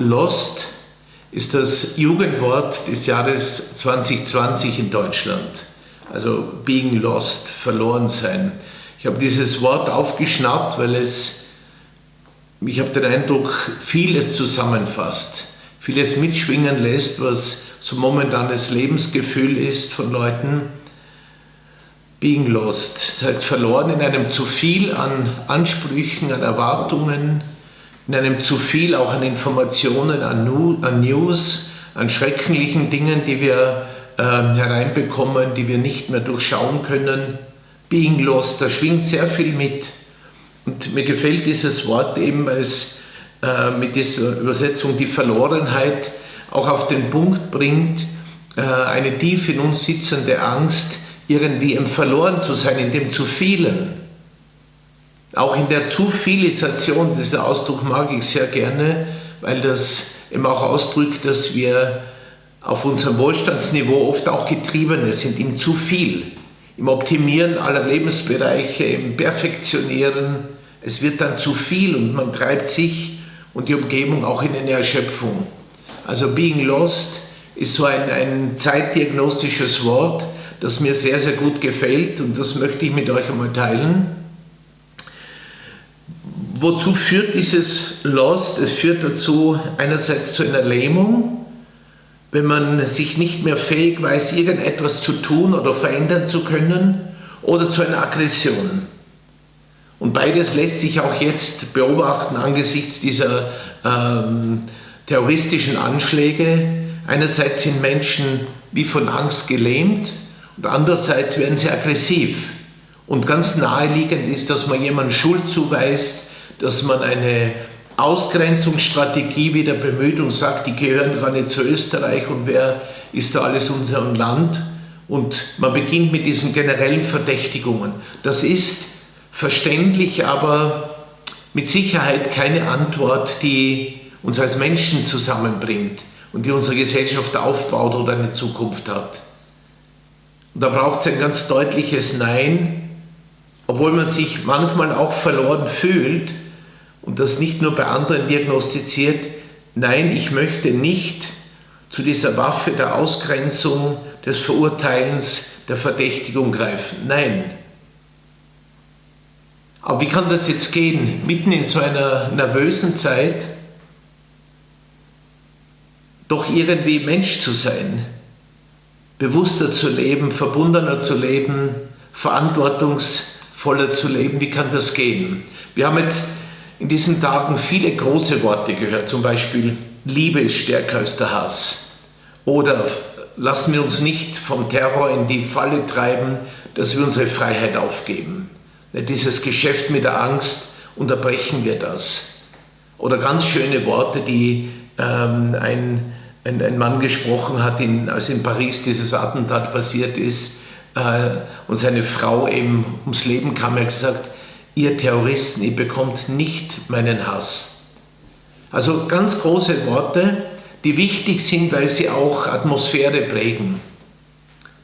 Lost ist das Jugendwort des Jahres 2020 in Deutschland. Also being lost, verloren sein. Ich habe dieses Wort aufgeschnappt, weil es, ich habe den Eindruck, vieles zusammenfasst, vieles mitschwingen lässt, was so momentanes Lebensgefühl ist von Leuten. Being lost, das heißt verloren in einem zu viel an Ansprüchen, an Erwartungen, in einem zu viel auch an Informationen, an, News, an schrecklichen Dingen, die wir äh, hereinbekommen, die wir nicht mehr durchschauen können. Being lost, da schwingt sehr viel mit. Und mir gefällt dieses Wort eben, es äh, mit dieser Übersetzung die Verlorenheit auch auf den Punkt bringt, äh, eine tief in uns sitzende Angst, irgendwie im Verloren zu sein, in dem zu vielen. Auch in der Zuvilisation, dieser Ausdruck mag ich sehr gerne, weil das eben auch ausdrückt, dass wir auf unserem Wohlstandsniveau oft auch Getriebene sind, im zu viel, im Optimieren aller Lebensbereiche, im Perfektionieren. Es wird dann zu viel und man treibt sich und die Umgebung auch in eine Erschöpfung. Also Being Lost ist so ein, ein zeitdiagnostisches Wort, das mir sehr, sehr gut gefällt und das möchte ich mit euch einmal teilen. Wozu führt dieses Lost? Es führt dazu einerseits zu einer Lähmung, wenn man sich nicht mehr fähig weiß, irgendetwas zu tun oder verändern zu können, oder zu einer Aggression. Und beides lässt sich auch jetzt beobachten angesichts dieser ähm, terroristischen Anschläge. Einerseits sind Menschen wie von Angst gelähmt und andererseits werden sie aggressiv. Und ganz naheliegend ist, dass man jemandem Schuld zuweist, dass man eine Ausgrenzungsstrategie wieder bemüht und sagt, die gehören gar nicht zu Österreich und wer ist da alles unserem Land. Und man beginnt mit diesen generellen Verdächtigungen. Das ist verständlich, aber mit Sicherheit keine Antwort, die uns als Menschen zusammenbringt und die unsere Gesellschaft aufbaut oder eine Zukunft hat. Und da braucht es ein ganz deutliches Nein, obwohl man sich manchmal auch verloren fühlt und das nicht nur bei anderen diagnostiziert. Nein, ich möchte nicht zu dieser Waffe der Ausgrenzung, des Verurteilens, der Verdächtigung greifen. Nein. Aber wie kann das jetzt gehen? Mitten in so einer nervösen Zeit, doch irgendwie Mensch zu sein, bewusster zu leben, verbundener zu leben, verantwortungsvoller zu leben. Wie kann das gehen? Wir haben jetzt in diesen Tagen viele große Worte gehört, zum Beispiel Liebe ist stärker als der Hass oder lassen wir uns nicht vom Terror in die Falle treiben, dass wir unsere Freiheit aufgeben. Dieses Geschäft mit der Angst, unterbrechen wir das. Oder ganz schöne Worte, die ähm, ein ein, ein Mann gesprochen hat, in, als in Paris dieses Attentat passiert ist äh, und seine Frau eben ums Leben kam, er hat gesagt, ihr Terroristen, ihr bekommt nicht meinen Hass. Also ganz große Worte, die wichtig sind, weil sie auch Atmosphäre prägen.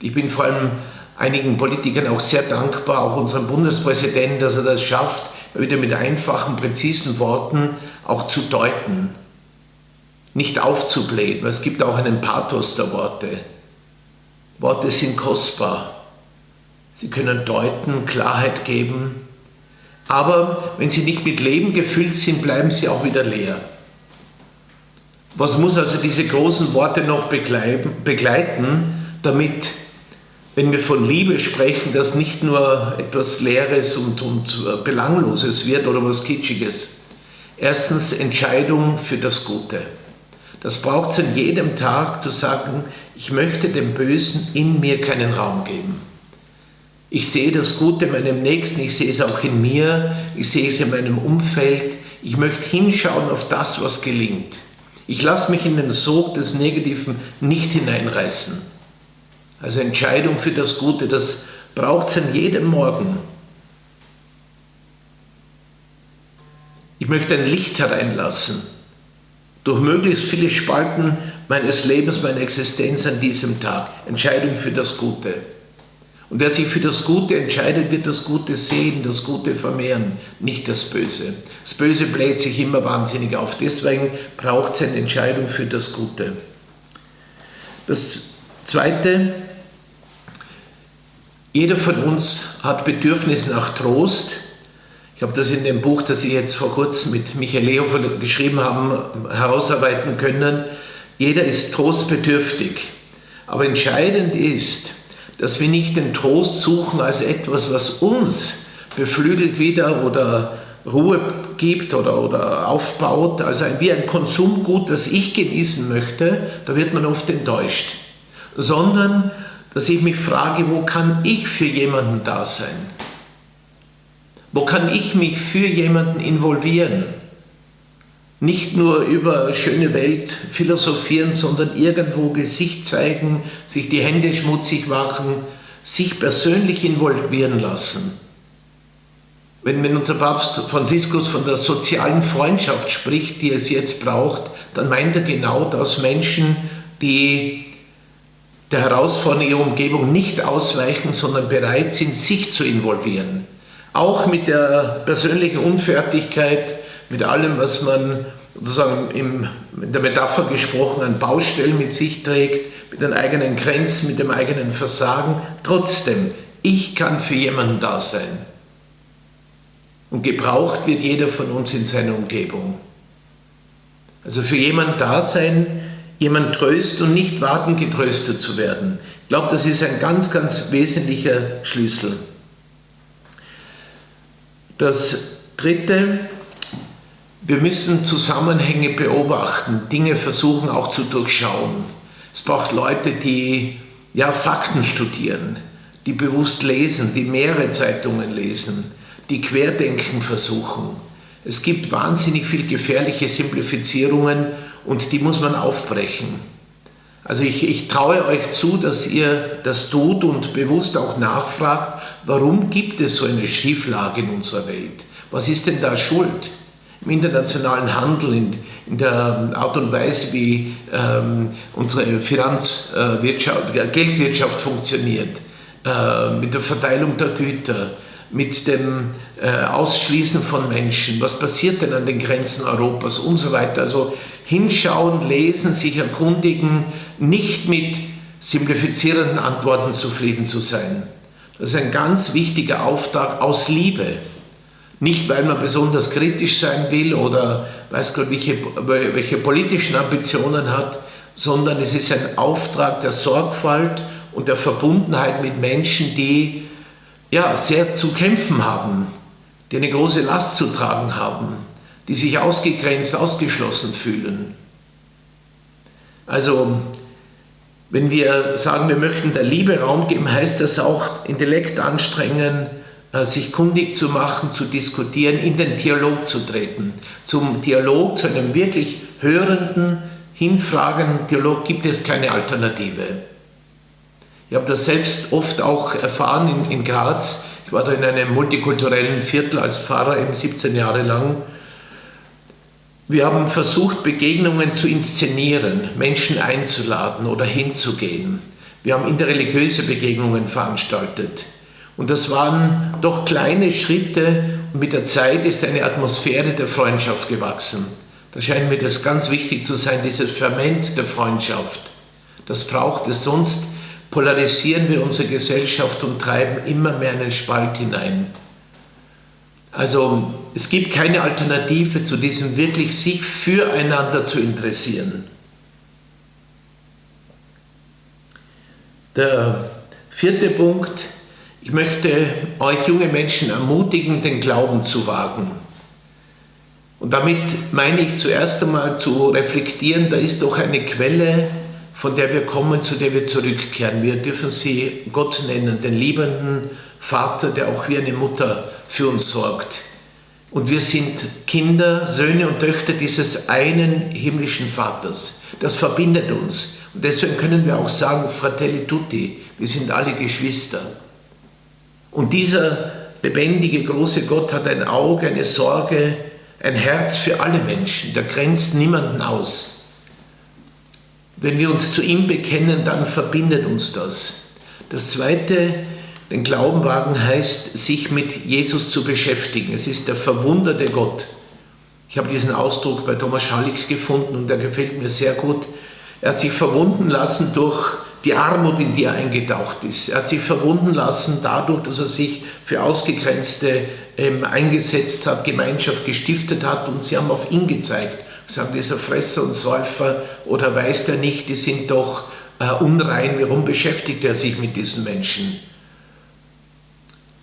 Ich bin vor allem einigen Politikern auch sehr dankbar, auch unserem Bundespräsidenten, dass er das schafft, wieder mit einfachen, präzisen Worten auch zu deuten nicht aufzublähen, es gibt auch einen Pathos der Worte. Worte sind kostbar. Sie können deuten, Klarheit geben, aber wenn sie nicht mit Leben gefüllt sind, bleiben sie auch wieder leer. Was muss also diese großen Worte noch begleiten, damit, wenn wir von Liebe sprechen, das nicht nur etwas Leeres und, und äh, Belangloses wird oder was Kitschiges? Erstens Entscheidung für das Gute. Das braucht es in jedem Tag zu sagen, ich möchte dem Bösen in mir keinen Raum geben. Ich sehe das Gute in meinem Nächsten, ich sehe es auch in mir, ich sehe es in meinem Umfeld. Ich möchte hinschauen auf das, was gelingt. Ich lasse mich in den Sog des Negativen nicht hineinreißen. Also Entscheidung für das Gute, das braucht es an jedem Morgen. Ich möchte ein Licht hereinlassen durch möglichst viele Spalten meines Lebens, meiner Existenz an diesem Tag. Entscheidung für das Gute. Und wer sich für das Gute entscheidet, wird das Gute sehen, das Gute vermehren, nicht das Böse. Das Böse bläht sich immer wahnsinnig auf. Deswegen braucht es eine Entscheidung für das Gute. Das Zweite, jeder von uns hat Bedürfnis nach Trost. Ich habe das in dem Buch, das Sie jetzt vor kurzem mit Michael Lehofer geschrieben haben, herausarbeiten können. Jeder ist trostbedürftig. Aber entscheidend ist, dass wir nicht den Trost suchen als etwas, was uns beflügelt wieder oder Ruhe gibt oder, oder aufbaut, also wie ein Konsumgut, das ich genießen möchte, da wird man oft enttäuscht. Sondern, dass ich mich frage, wo kann ich für jemanden da sein? Wo kann ich mich für jemanden involvieren? Nicht nur über schöne Welt philosophieren, sondern irgendwo Gesicht zeigen, sich die Hände schmutzig machen, sich persönlich involvieren lassen. Wenn, wenn unser Papst Franziskus von der sozialen Freundschaft spricht, die es jetzt braucht, dann meint er genau das Menschen, die der Herausforderung ihrer Umgebung nicht ausweichen, sondern bereit sind, sich zu involvieren. Auch mit der persönlichen Unfertigkeit, mit allem, was man sozusagen im, in der Metapher gesprochen an Baustellen mit sich trägt, mit den eigenen Grenzen, mit dem eigenen Versagen. Trotzdem, ich kann für jemanden da sein. Und gebraucht wird jeder von uns in seiner Umgebung. Also für jemanden da sein, jemand trösten und nicht warten, getröstet zu werden. Ich glaube, das ist ein ganz, ganz wesentlicher Schlüssel. Das Dritte, wir müssen Zusammenhänge beobachten, Dinge versuchen auch zu durchschauen. Es braucht Leute, die ja, Fakten studieren, die bewusst lesen, die mehrere Zeitungen lesen, die Querdenken versuchen. Es gibt wahnsinnig viel gefährliche Simplifizierungen und die muss man aufbrechen. Also ich, ich traue euch zu, dass ihr das tut und bewusst auch nachfragt, warum gibt es so eine Schieflage in unserer Welt? Was ist denn da schuld? Im internationalen Handel, in, in der Art und Weise, wie ähm, unsere Finanzwirtschaft, äh, Geldwirtschaft funktioniert, äh, mit der Verteilung der Güter, mit dem äh, Ausschließen von Menschen, was passiert denn an den Grenzen Europas und so weiter. Also hinschauen, lesen, sich erkundigen, nicht mit simplifizierenden Antworten zufrieden zu sein. Das ist ein ganz wichtiger Auftrag aus Liebe. Nicht, weil man besonders kritisch sein will oder weiß Gott, welche, welche politischen Ambitionen hat, sondern es ist ein Auftrag der Sorgfalt und der Verbundenheit mit Menschen, die ja, sehr zu kämpfen haben, die eine große Last zu tragen haben, die sich ausgegrenzt, ausgeschlossen fühlen. Also, wenn wir sagen, wir möchten der Liebe Raum geben, heißt das auch Intellekt anstrengen, sich kundig zu machen, zu diskutieren, in den Dialog zu treten. Zum Dialog, zu einem wirklich hörenden, hinfragenden Dialog gibt es keine Alternative. Ich habe das selbst oft auch erfahren in, in Graz. Ich war da in einem multikulturellen Viertel als Pfarrer eben 17 Jahre lang. Wir haben versucht, Begegnungen zu inszenieren, Menschen einzuladen oder hinzugehen. Wir haben interreligiöse Begegnungen veranstaltet. Und das waren doch kleine Schritte und mit der Zeit ist eine Atmosphäre der Freundschaft gewachsen. Da scheint mir das ganz wichtig zu sein, dieses Ferment der Freundschaft. Das braucht es, sonst polarisieren wir unsere Gesellschaft und treiben immer mehr einen Spalt hinein. Also es gibt keine Alternative zu diesem wirklich sich füreinander zu interessieren. Der vierte Punkt ich möchte euch junge Menschen ermutigen, den Glauben zu wagen. Und damit meine ich zuerst einmal zu reflektieren, da ist doch eine Quelle, von der wir kommen, zu der wir zurückkehren. Wir dürfen sie Gott nennen, den liebenden Vater, der auch wie eine Mutter für uns sorgt. Und wir sind Kinder, Söhne und Töchter dieses einen himmlischen Vaters. Das verbindet uns. Und deswegen können wir auch sagen, Fratelli tutti, wir sind alle Geschwister. Und dieser lebendige, große Gott hat ein Auge, eine Sorge, ein Herz für alle Menschen. Der grenzt niemanden aus. Wenn wir uns zu ihm bekennen, dann verbindet uns das. Das Zweite, Den Glauben wagen heißt, sich mit Jesus zu beschäftigen. Es ist der verwunderte Gott. Ich habe diesen Ausdruck bei Thomas Hallig gefunden und der gefällt mir sehr gut. Er hat sich verwunden lassen durch die Armut, in die er eingetaucht ist. Er hat sich verwunden lassen dadurch, dass er sich für Ausgegrenzte ähm, eingesetzt hat, Gemeinschaft gestiftet hat und sie haben auf ihn gezeigt. Sie sagen, dieser Fresser und Säufer oder weiß der nicht, die sind doch äh, unrein, warum beschäftigt er sich mit diesen Menschen?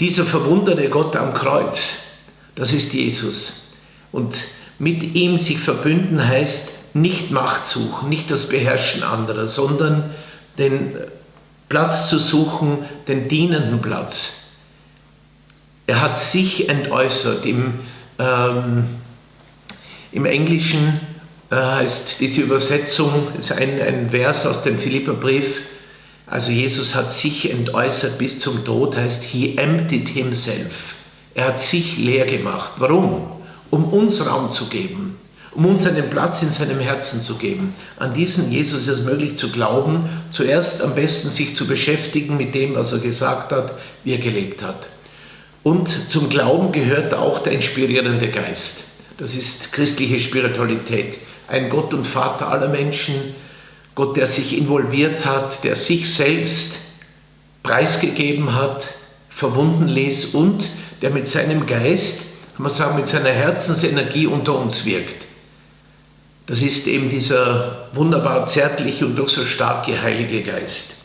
Dieser verwunderte Gott am Kreuz, das ist Jesus. Und mit ihm sich verbünden heißt nicht Macht suchen, nicht das Beherrschen anderer, sondern den Platz zu suchen, den dienenden Platz. Er hat sich entäußert. Im, ähm, im Englischen äh, heißt diese Übersetzung, ist ein, ein Vers aus dem Philipperbrief, also Jesus hat sich entäußert bis zum Tod, heißt, he emptied himself. Er hat sich leer gemacht. Warum? Um uns Raum zu geben um uns einen Platz in seinem Herzen zu geben. An diesen Jesus ist es möglich zu glauben, zuerst am besten sich zu beschäftigen mit dem, was er gesagt hat, wie er gelebt hat. Und zum Glauben gehört auch der inspirierende Geist. Das ist christliche Spiritualität. Ein Gott und Vater aller Menschen, Gott, der sich involviert hat, der sich selbst preisgegeben hat, verwunden ließ und der mit seinem Geist, kann man sagen, mit seiner Herzensenergie unter uns wirkt. Das ist eben dieser wunderbar zärtliche und doch so starke Heilige Geist.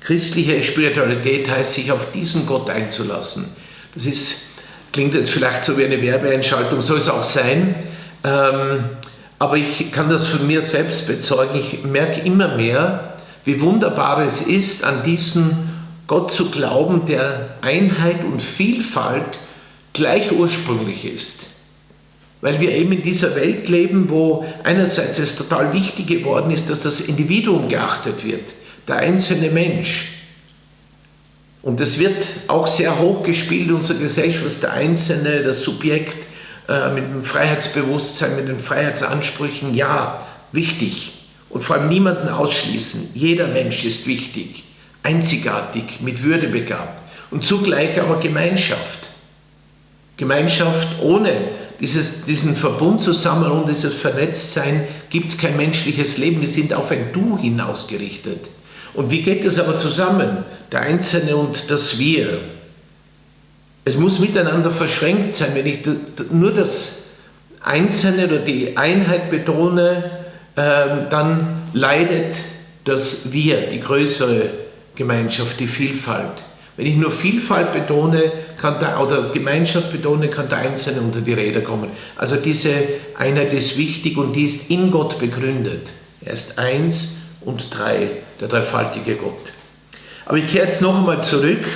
Christliche Spiritualität heißt, sich auf diesen Gott einzulassen. Das ist, klingt jetzt vielleicht so wie eine Werbeeinschaltung, soll es auch sein. Ähm, aber ich kann das von mir selbst bezeugen. Ich merke immer mehr, wie wunderbar es ist, an diesen Gott zu glauben, der Einheit und Vielfalt gleich ursprünglich ist. Weil wir eben in dieser Welt leben, wo einerseits es total wichtig geworden ist, dass das Individuum geachtet wird, der einzelne Mensch. Und es wird auch sehr hoch gespielt in unserer Gesellschaft, der Einzelne, das Subjekt äh, mit dem Freiheitsbewusstsein, mit den Freiheitsansprüchen, ja, wichtig. Und vor allem niemanden ausschließen. Jeder Mensch ist wichtig, einzigartig, mit Würde begabt. Und zugleich aber Gemeinschaft. Gemeinschaft ohne dieses, diesen Verbund zusammen und dieses Vernetztsein gibt es kein menschliches Leben. Wir sind auf ein Du hinausgerichtet. Und wie geht das aber zusammen? Der Einzelne und das Wir. Es muss miteinander verschränkt sein. Wenn ich nur das Einzelne oder die Einheit betone, ähm, dann leidet das Wir, die größere Gemeinschaft, die Vielfalt. Wenn ich nur Vielfalt betone kann der, oder Gemeinschaft betone, kann der Einzelne unter die Räder kommen. Also diese Einheit ist wichtig und die ist in Gott begründet. Er ist eins und drei, der dreifaltige Gott. Aber ich kehre jetzt noch einmal zurück.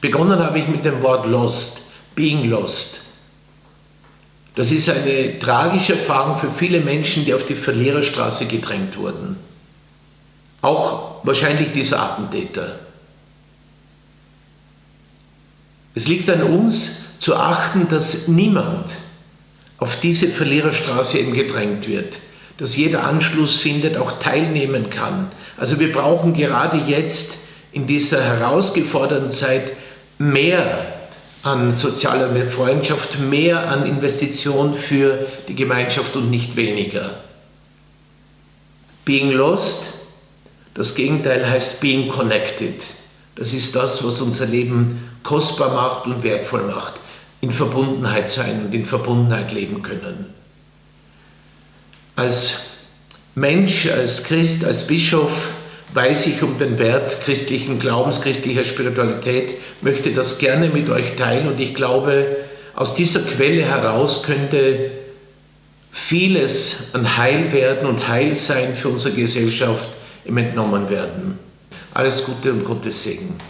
Begonnen habe ich mit dem Wort lost, being lost. Das ist eine tragische Erfahrung für viele Menschen, die auf die Verliererstraße gedrängt wurden. Auch wahrscheinlich dieser Attentäter. Es liegt an uns zu achten, dass niemand auf diese Verliererstraße eben gedrängt wird, dass jeder Anschluss findet, auch teilnehmen kann. Also wir brauchen gerade jetzt in dieser herausgeforderten Zeit mehr an sozialer Freundschaft, mehr an Investition für die Gemeinschaft und nicht weniger. Being lost, das Gegenteil heißt being connected. Das ist das, was unser Leben kostbar macht und wertvoll macht. In Verbundenheit sein und in Verbundenheit leben können. Als Mensch, als Christ, als Bischof weiß ich um den Wert christlichen Glaubens, christlicher Spiritualität, möchte das gerne mit euch teilen und ich glaube, aus dieser Quelle heraus könnte vieles an Heil werden und Heilsein für unsere Gesellschaft entnommen werden. Alles Gute und Gottes Segen.